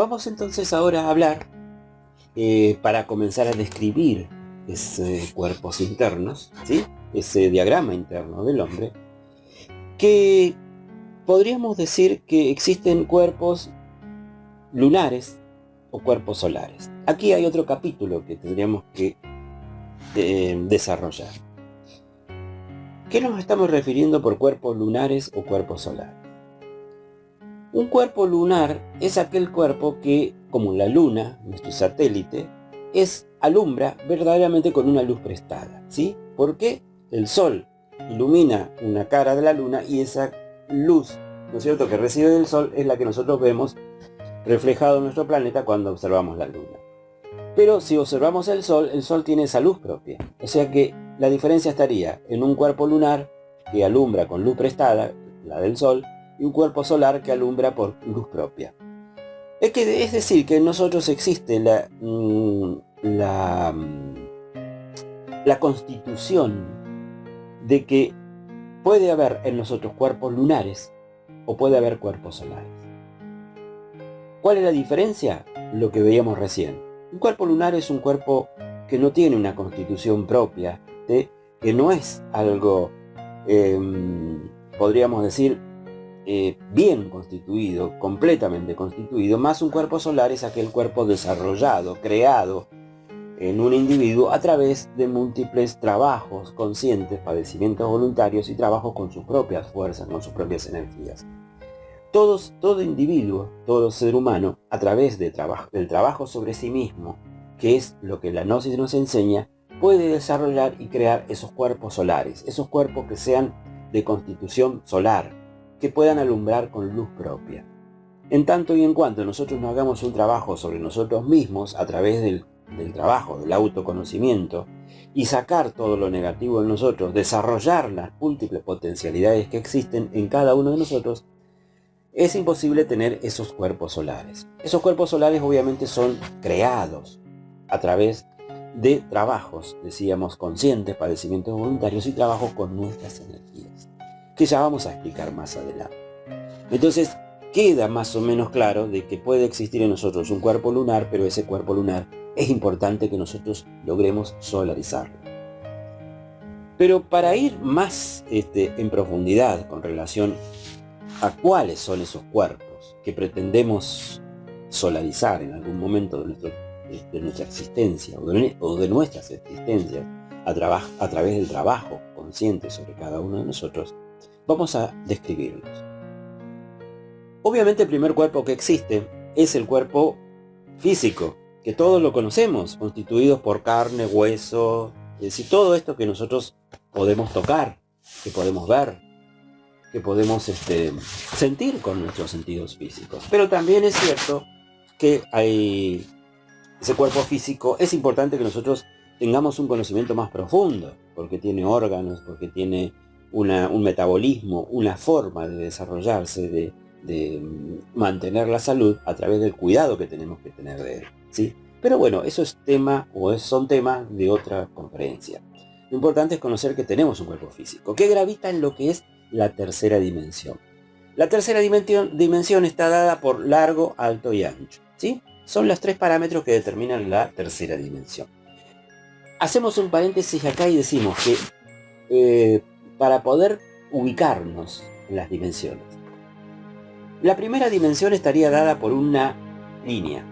Vamos entonces ahora a hablar, eh, para comenzar a describir esos cuerpos internos, ¿sí? ese diagrama interno del hombre, que podríamos decir que existen cuerpos lunares o cuerpos solares. Aquí hay otro capítulo que tendríamos que eh, desarrollar. ¿Qué nos estamos refiriendo por cuerpos lunares o cuerpos solares? Un cuerpo lunar es aquel cuerpo que, como la luna, nuestro satélite, es alumbra verdaderamente con una luz prestada. ¿sí? Porque el sol ilumina una cara de la luna y esa luz, ¿no es cierto?, que recibe del sol es la que nosotros vemos reflejado en nuestro planeta cuando observamos la luna. Pero si observamos el sol, el sol tiene esa luz propia. O sea que la diferencia estaría en un cuerpo lunar que alumbra con luz prestada, la del sol, y un cuerpo solar que alumbra por luz propia. Es, que, es decir, que en nosotros existe la, mm, la, mm, la constitución de que puede haber en nosotros cuerpos lunares o puede haber cuerpos solares. ¿Cuál es la diferencia? Lo que veíamos recién. Un cuerpo lunar es un cuerpo que no tiene una constitución propia, que no es algo, em, podríamos decir, eh, bien constituido, completamente constituido, más un cuerpo solar es aquel cuerpo desarrollado, creado en un individuo a través de múltiples trabajos conscientes, padecimientos voluntarios y trabajos con sus propias fuerzas, con sus propias energías. Todos, todo individuo, todo ser humano, a través de trabajo, del trabajo sobre sí mismo, que es lo que la Gnosis nos enseña, puede desarrollar y crear esos cuerpos solares, esos cuerpos que sean de constitución solar, que puedan alumbrar con luz propia. En tanto y en cuanto nosotros no hagamos un trabajo sobre nosotros mismos a través del, trabajo, del autoconocimiento, y sacar todo lo negativo en nosotros, desarrollar las múltiples potencialidades que existen en cada uno de nosotros, es imposible tener esos cuerpos solares. Esos cuerpos solares obviamente son creados a través de trabajos, decíamos, conscientes, padecimientos voluntarios y trabajos con nuestras energías, que ya vamos a explicar más adelante. Entonces, queda más o menos claro de que puede existir en nosotros un cuerpo lunar, pero ese cuerpo lunar es importante que nosotros logremos solarizarlo. Pero para ir más este, en profundidad con relación a cuáles son esos cuerpos que pretendemos solarizar en algún momento de, nuestra existencia o de, nuestras existencias a, a través del trabajo consciente sobre cada uno de nosotros, vamos a describirlos. Obviamente el primer cuerpo que existe es el cuerpo físico, que todos lo conocemos, constituidos por carne, hueso, es decir, todo esto que nosotros podemos tocar, que podemos ver, que podemos este, sentir con nuestros sentidos físicos. Pero también es cierto que hay ese cuerpo físico, es importante que nosotros tengamos un conocimiento más profundo, porque tiene órganos, porque tiene un metabolismo, una forma de desarrollarse, de, mantener la salud a través del cuidado que tenemos que tener de él. ¿sí? Pero bueno, eso es tema o son temas de otra conferencia. Lo importante es conocer que tenemos un cuerpo físico, que gravita en lo que es la tercera dimensión. La tercera dimensión, está dada por largo, alto y ancho. ¿sí? Son los tres parámetros que determinan la tercera dimensión. Hacemos un paréntesis acá y decimos que eh, para poder ubicarnos en las dimensiones, la primera dimensión estaría dada por una línea.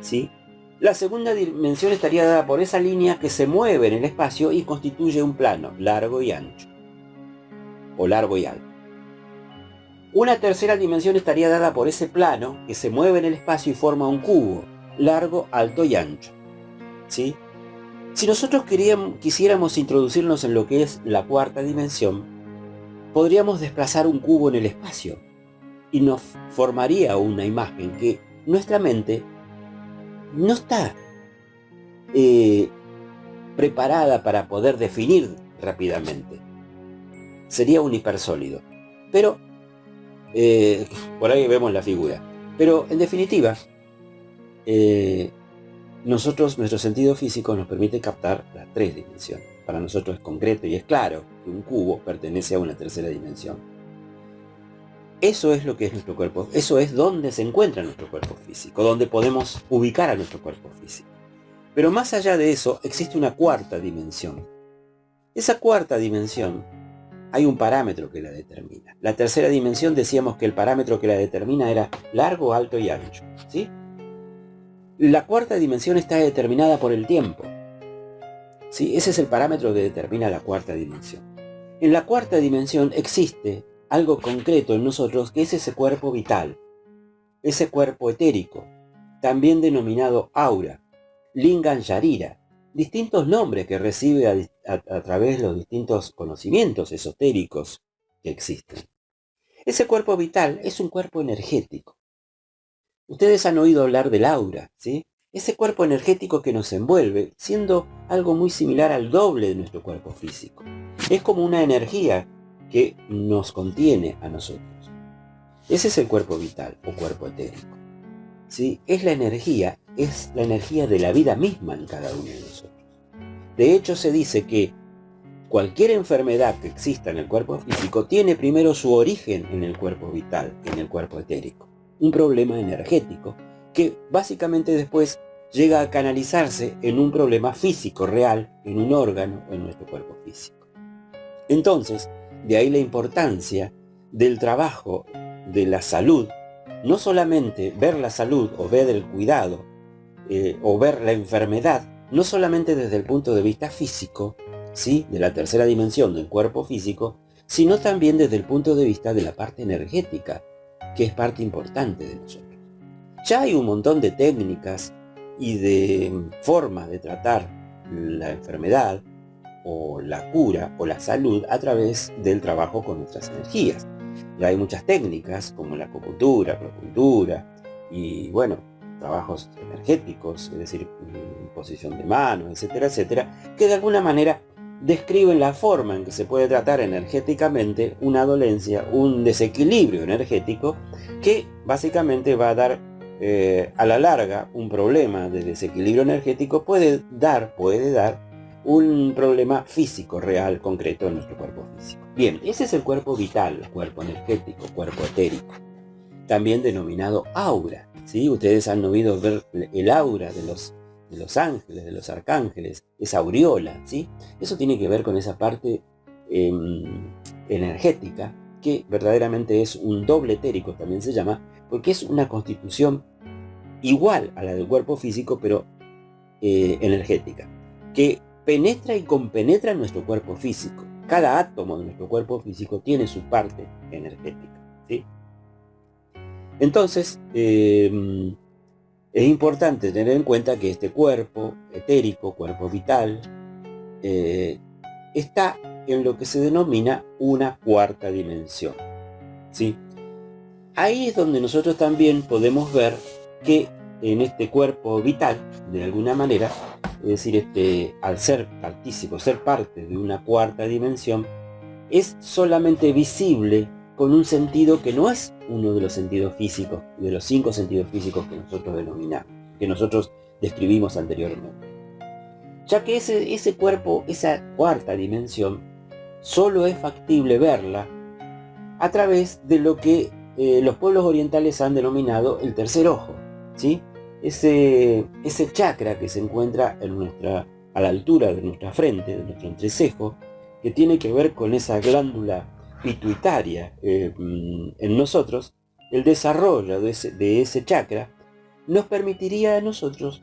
¿sí? La segunda dimensión estaría dada por esa línea que se mueve en el espacio y constituye un plano largo y ancho o largo y alto. Una tercera dimensión estaría dada por ese plano que se mueve en el espacio y forma un cubo, largo, alto y ancho. ¿Sí? Si nosotros quisiéramos introducirnos en lo que es la cuarta dimensión, podríamos desplazar un cubo en el espacio y nos formaría una imagen que nuestra mente no está eh, preparada para poder definir rápidamente sería un hipersólido. Pero, eh, por ahí vemos la figura. Pero, en definitiva, eh, nosotros, nuestro sentido físico nos permite captar las tres dimensiones. Para nosotros es concreto y es claro que un cubo pertenece a una tercera dimensión. Eso es lo que es nuestro cuerpo, eso es donde se encuentra nuestro cuerpo físico, donde podemos ubicar a nuestro cuerpo físico. Pero más allá de eso existe una cuarta dimensión. Esa cuarta dimensión hay un parámetro que la determina. La tercera dimensión decíamos que el parámetro que la determina era largo, alto y ancho. ¿sí? La cuarta dimensión está determinada por el tiempo. ¿sí? Ese es el parámetro que determina la cuarta dimensión. En la cuarta dimensión existe algo concreto en nosotros que es ese cuerpo vital, ese cuerpo etérico, también denominado aura, Lingan Yarira, distintos nombres que recibe a, través de los distintos conocimientos esotéricos que existen. Ese cuerpo vital es un cuerpo energético. Ustedes han oído hablar del aura, ¿sí? Ese cuerpo energético que nos envuelve, siendo algo muy similar al doble de nuestro cuerpo físico. Es como una energía que nos contiene a nosotros. Ese es el cuerpo vital o cuerpo etérico. ¿Sí? Es la energía, es la energía de la vida misma en cada uno de nosotros. De hecho se dice que cualquier enfermedad que exista en el cuerpo físico tiene primero su origen en el cuerpo vital, en el cuerpo etérico. Un problema energético que básicamente después llega a canalizarse en un problema físico real, en un órgano en nuestro cuerpo físico. Entonces, de ahí la importancia del trabajo de la salud, no solamente ver la salud o ver el cuidado eh, o ver la enfermedad, no solamente desde el punto de vista físico, ¿sí? de la tercera dimensión del cuerpo físico, sino también desde el punto de vista de la parte energética, que es parte importante de nosotros. Ya hay un montón de técnicas y de formas de tratar la enfermedad o la cura o la salud a través del trabajo con nuestras energías. Ya hay muchas técnicas como la acupuntura, acupuntura y bueno, trabajos energéticos, es decir, posición de manos, etcétera, etcétera, que de alguna manera describen la forma en que se puede tratar energéticamente una dolencia, un desequilibrio energético, que básicamente va a dar eh, a la larga un problema de desequilibrio energético, puede dar, puede dar un problema físico real, concreto en nuestro cuerpo físico. Bien, ese es el cuerpo vital, cuerpo energético, cuerpo etérico, también denominado aura. ¿sí? Ustedes han oído ver el aura de los, de los ángeles, de los arcángeles, esa aureola. ¿sí? Eso tiene que ver con esa parte em, energética, que verdaderamente es un doble etérico, también se llama, porque es una constitución igual a la del cuerpo físico, pero eh, energética, que penetra y compenetra nuestro cuerpo físico. Cada átomo de nuestro cuerpo físico tiene su parte energética. ¿sí? Entonces, em, es importante tener en cuenta que este cuerpo etérico, cuerpo vital, eh, está en lo que se denomina una cuarta dimensión. ¿sí? Ahí es donde nosotros también podemos ver que en este cuerpo vital, de alguna manera, es decir, este, al ser partícipo, ser parte de una cuarta dimensión, es solamente visible con un sentido que no es uno de los sentidos físicos, de los cinco sentidos físicos que nosotros denominamos, que nosotros describimos anteriormente. Ya que ese, ese cuerpo, esa cuarta dimensión, solo es factible verla a través de lo que eh, los pueblos orientales han denominado el tercer ojo, ¿sí? ese, ese chakra que se encuentra a la altura de nuestra frente, de nuestro entrecejo, que tiene que ver con esa glándula pituitaria eh, mm, en nosotros, el desarrollo de ese, de ese chakra nos permitiría a nosotros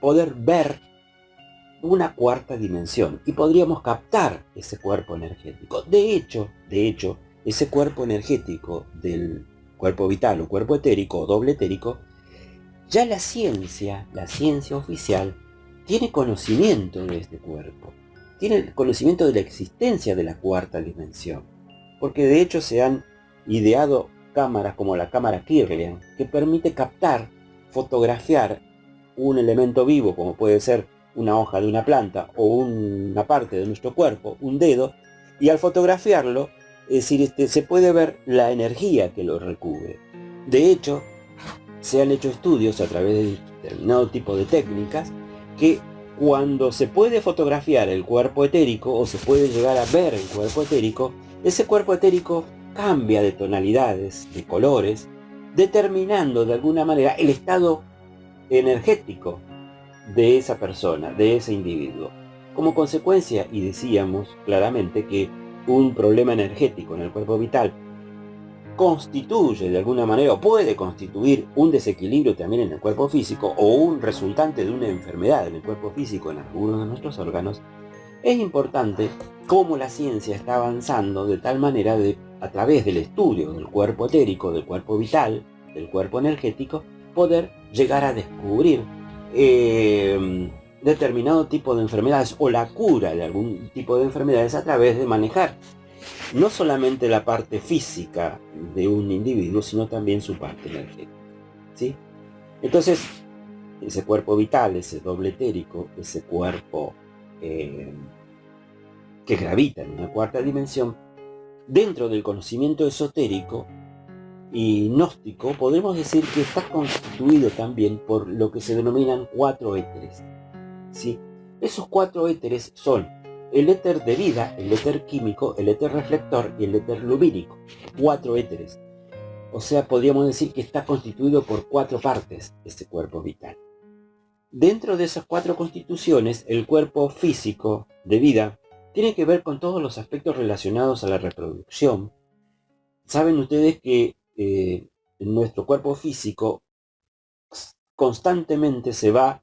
poder ver una cuarta dimensión y podríamos captar ese cuerpo energético. De hecho, de hecho, ese cuerpo energético del cuerpo vital o cuerpo etérico o doble etérico ya la ciencia, la ciencia oficial, tiene conocimiento de este cuerpo, tiene conocimiento de la existencia de la cuarta dimensión, porque de hecho se han ideado cámaras como la cámara Kirlian, que permite captar, fotografiar un elemento vivo, como puede ser una hoja de una planta o una parte de nuestro cuerpo, un dedo, y al fotografiarlo, es decir, este, se puede ver la energía que lo recubre. De hecho, se han hecho estudios a través de determinado tipo de técnicas que cuando se puede fotografiar el cuerpo etérico o se puede llegar a ver el cuerpo etérico, ese cuerpo etérico cambia de tonalidades, de colores, determinando de alguna manera el estado energético de esa persona, de ese individuo. Como consecuencia, y decíamos claramente que un problema energético en el cuerpo vital constituye de alguna manera o puede constituir un desequilibrio también en el cuerpo físico o un resultante de una enfermedad en el cuerpo físico en algunos de nuestros órganos, es importante cómo la ciencia está avanzando de tal manera de, a través del estudio del cuerpo etérico, del cuerpo vital, del cuerpo energético, poder llegar a descubrir eh, determinado tipo de enfermedades o la cura de algún tipo de enfermedades a través de manejar no solamente la parte física de un individuo, sino también su parte energética. ¿sí? Entonces, ese cuerpo vital, ese doble etérico, ese cuerpo eh, que gravita en una cuarta dimensión, dentro del conocimiento esotérico y gnóstico, podemos decir que está constituido también por lo que se denominan cuatro éteres. ¿sí? Esos cuatro éteres son el éter de vida, el éter químico, el éter reflector y el éter lumínico. Cuatro éteres. O sea, podríamos decir que está constituido por cuatro partes este cuerpo vital. Dentro de esas cuatro constituciones, el cuerpo físico de vida tiene que ver con todos los aspectos relacionados a la reproducción. Saben ustedes que eh, nuestro cuerpo físico constantemente se va,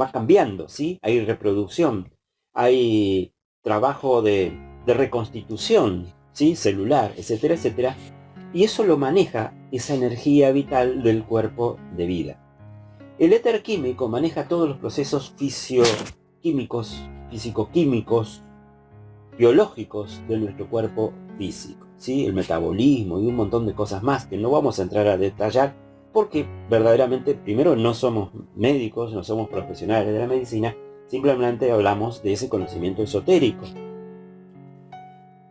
va cambiando, ¿sí? Hay reproducción, hay trabajo de, reconstitución ¿sí? celular, etcétera, etcétera. Y eso lo maneja esa energía vital del cuerpo de vida. El éter químico maneja todos los procesos fisioquímicos, físico-químicos, biológicos de nuestro cuerpo físico. ¿sí? El metabolismo y un montón de cosas más que no vamos a entrar a detallar porque verdaderamente primero no somos médicos, no somos profesionales de la medicina Simplemente hablamos de ese conocimiento esotérico.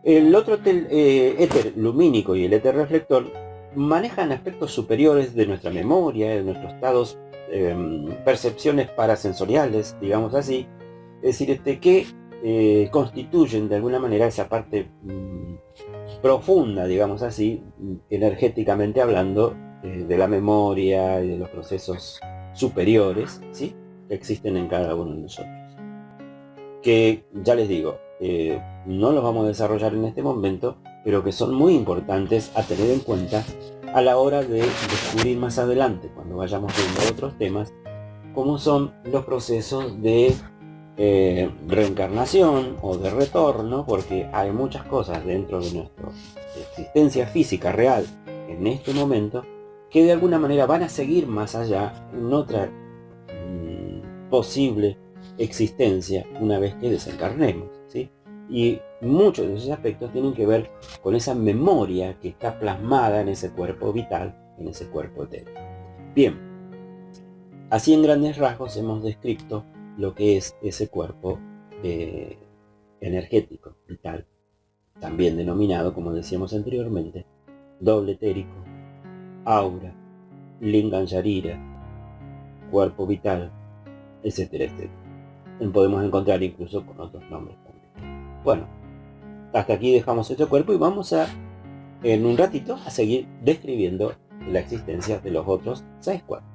El otro eh, éter lumínico y el éter reflector manejan aspectos superiores de nuestra memoria, de nuestros estados, em, percepciones parasensoriales, digamos así, es decir, este, que eh, constituyen de alguna manera esa parte mm, profunda, digamos así, energéticamente hablando, eh, de la memoria y de los procesos superiores, ¿sí? existen en cada uno de nosotros. Que ya les digo, eh, no los vamos a desarrollar en este momento, pero que son muy importantes a tener en cuenta a la hora de descubrir más adelante, cuando vayamos viendo otros temas, como son los procesos de eh, reencarnación o de retorno, porque hay muchas cosas dentro de nuestra existencia física real en este momento que de alguna manera van a seguir más allá en otra posible existencia una vez que desencarnemos. ¿sí? Y muchos de esos aspectos tienen que ver con esa memoria que está plasmada en ese cuerpo vital, en ese cuerpo etéreo. Bien, así en grandes rasgos hemos descrito lo que es ese cuerpo eh, energético, vital, también denominado, como decíamos anteriormente, doble etérico, aura, lingam cuerpo vital, etcétera, etcétera. Podemos encontrar incluso con otros nombres también. Bueno, hasta aquí dejamos este cuerpo y vamos a, en un ratito, a seguir describiendo la existencia de los otros seis cuerpos.